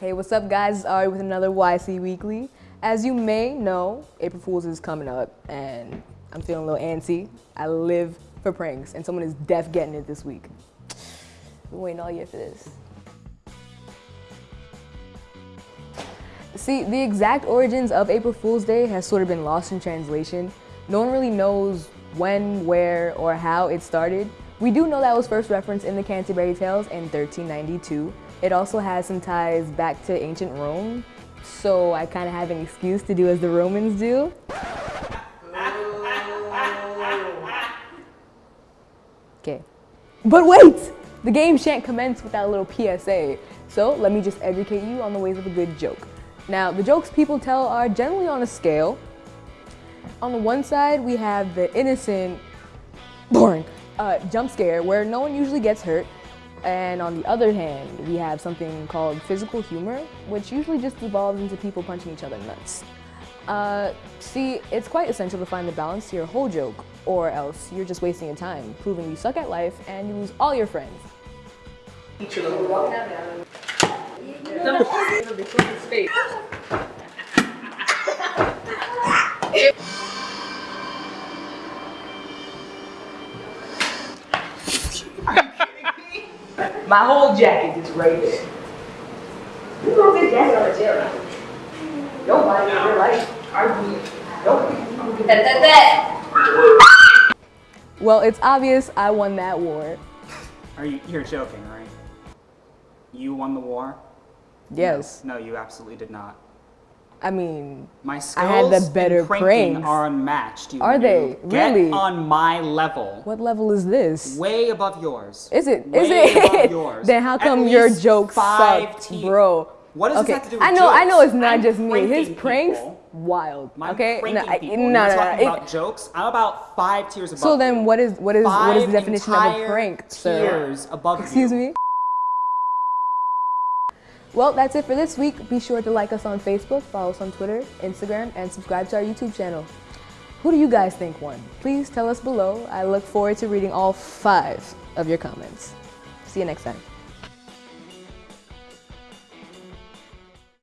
Hey, what's up guys? It's Ari with another YC Weekly. As you may know, April Fool's is coming up and I'm feeling a little antsy. I live for pranks and someone is def getting it this week. Been waiting all year for this. See, the exact origins of April Fool's Day has sort of been lost in translation. No one really knows when, where, or how it started. We do know that was first referenced in the Canterbury Tales in 1392. It also has some ties back to ancient Rome, so I kind of have an excuse to do as the Romans do. Okay. But wait! The game shan't commence without a little PSA, so let me just educate you on the ways of a good joke. Now, the jokes people tell are generally on a scale. On the one side, we have the innocent, boring, uh, jump scare where no one usually gets hurt. And on the other hand, we have something called physical humor, which usually just evolves into people punching each other nuts. Uh, see, it's quite essential to find the balance to your whole joke, or else you're just wasting your time, proving you suck at life and you lose all your friends. My whole jacket is right there. You don't get jacket on a chair. Nobody in real life arguing. Nobody. That, that, that. Well, it's obvious I won that war. Are you, you're joking, right? You won the war? Yes. No, you absolutely did not. I mean, My I skills had the better pranks. are unmatched. You Are noob. they? Get Really? on my level. what level is this? Way above yours. Is it? Way Is above it? yours. then how come your jokes five te- bro? What does okay. this have to do with I know, I know, it's not I'm just me. His pranks, people. wild. I'm okay, pranking I- people. no, no, no. talking it- about jokes. I'm about five tiers above. so then, what is what is what is the definition of a prank, sir? Tiers above Excuse you. me. Well, that's it for this week. Be sure to like us on Facebook, follow us on Twitter, Instagram, and subscribe to our YouTube channel. Who do you guys think won? Please tell us below. I look forward to reading all five of your comments. See you next time.